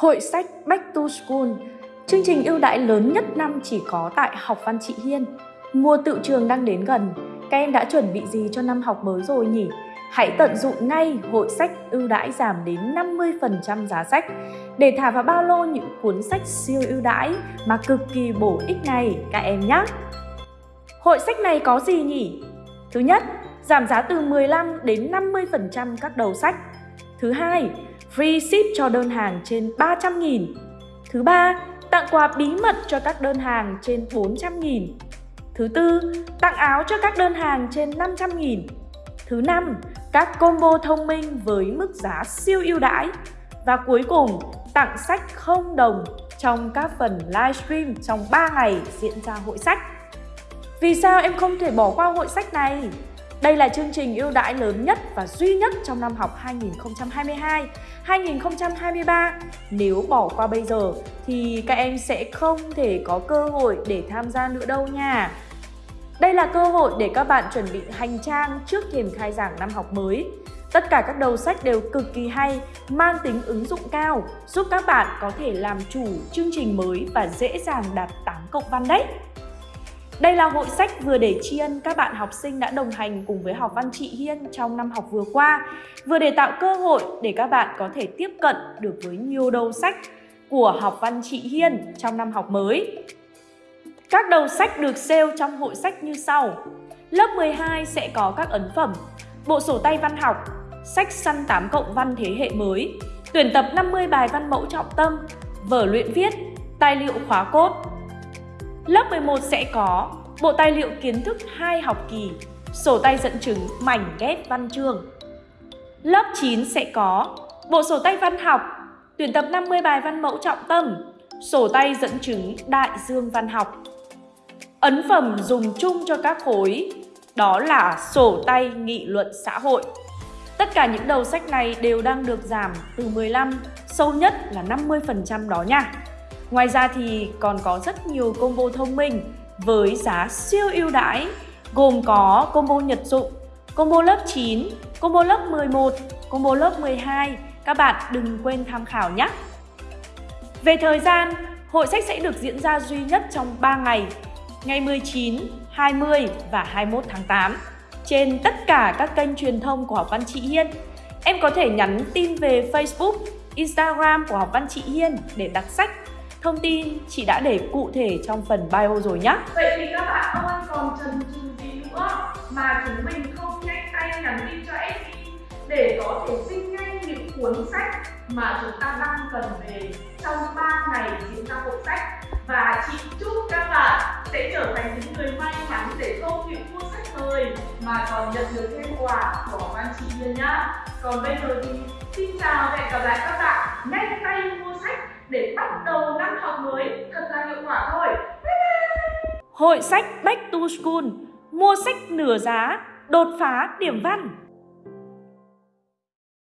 Hội sách Back to School, chương trình ưu đãi lớn nhất năm chỉ có tại Học văn Chị Hiên. Mùa tự trường đang đến gần, các em đã chuẩn bị gì cho năm học mới rồi nhỉ? Hãy tận dụng ngay hội sách ưu đãi giảm đến 50% giá sách để thả vào bao lô những cuốn sách siêu ưu đãi mà cực kỳ bổ ích này các em nhé. Hội sách này có gì nhỉ? Thứ nhất, giảm giá từ 15 đến 50% các đầu sách. Thứ hai, free ship cho đơn hàng trên 300.000. Thứ ba, tặng quà bí mật cho các đơn hàng trên 400.000. Thứ tư, tặng áo cho các đơn hàng trên 500.000. Thứ năm, các combo thông minh với mức giá siêu ưu đãi. Và cuối cùng, tặng sách không đồng trong các phần livestream trong 3 ngày diễn ra hội sách. Vì sao em không thể bỏ qua hội sách này? Đây là chương trình ưu đãi lớn nhất và duy nhất trong năm học 2022-2023. Nếu bỏ qua bây giờ thì các em sẽ không thể có cơ hội để tham gia nữa đâu nha. Đây là cơ hội để các bạn chuẩn bị hành trang trước thềm khai giảng năm học mới. Tất cả các đầu sách đều cực kỳ hay, mang tính ứng dụng cao, giúp các bạn có thể làm chủ chương trình mới và dễ dàng đạt 8 cộng văn đấy. Đây là hội sách vừa để tri ân các bạn học sinh đã đồng hành cùng với học văn chị Hiên trong năm học vừa qua, vừa để tạo cơ hội để các bạn có thể tiếp cận được với nhiều đầu sách của học văn chị Hiên trong năm học mới. Các đầu sách được sale trong hội sách như sau. Lớp 12 sẽ có các ấn phẩm, bộ sổ tay văn học, sách săn 8 cộng văn thế hệ mới, tuyển tập 50 bài văn mẫu trọng tâm, vở luyện viết, tài liệu khóa cốt, Lớp 11 sẽ có bộ tài liệu kiến thức 2 học kỳ, sổ tay dẫn chứng mảnh ghép văn chương. Lớp 9 sẽ có bộ sổ tay văn học, tuyển tập 50 bài văn mẫu trọng tâm, sổ tay dẫn chứng đại dương văn học. Ấn phẩm dùng chung cho các khối, đó là sổ tay nghị luận xã hội. Tất cả những đầu sách này đều đang được giảm từ 15, sâu nhất là 50% đó nha. Ngoài ra thì còn có rất nhiều combo thông minh với giá siêu ưu đãi gồm có combo nhật dụng, combo lớp 9, combo lớp 11, combo lớp 12. Các bạn đừng quên tham khảo nhé! Về thời gian, hội sách sẽ được diễn ra duy nhất trong 3 ngày, ngày 19, 20 và 21 tháng 8 trên tất cả các kênh truyền thông của Học Văn Chị Hiên. Em có thể nhắn tin về Facebook, Instagram của Học Văn Chị Hiên để đặt sách Thông tin chị đã để cụ thể trong phần bio rồi nhé. Vậy thì các bạn ơi còn chần chừ gì nữa, mà chúng mình không nhanh tay nhắn tin cho SE để có thể xin ngay những cuốn sách mà chúng ta đang cần về trong 3 ngày diễn ra hội sách và chị chúc các bạn sẽ trở thành những người may mắn để không những mua sách thôi mà còn nhận được thêm quà của ban chị Hiên nhá. Còn bây giờ thì xin chào và hẹn gặp lại các bạn nhanh tay để bắt đầu năm học mới thật là hiệu quả thôi. Bye bye. Hội sách Back to School mua sách nửa giá, đột phá điểm văn.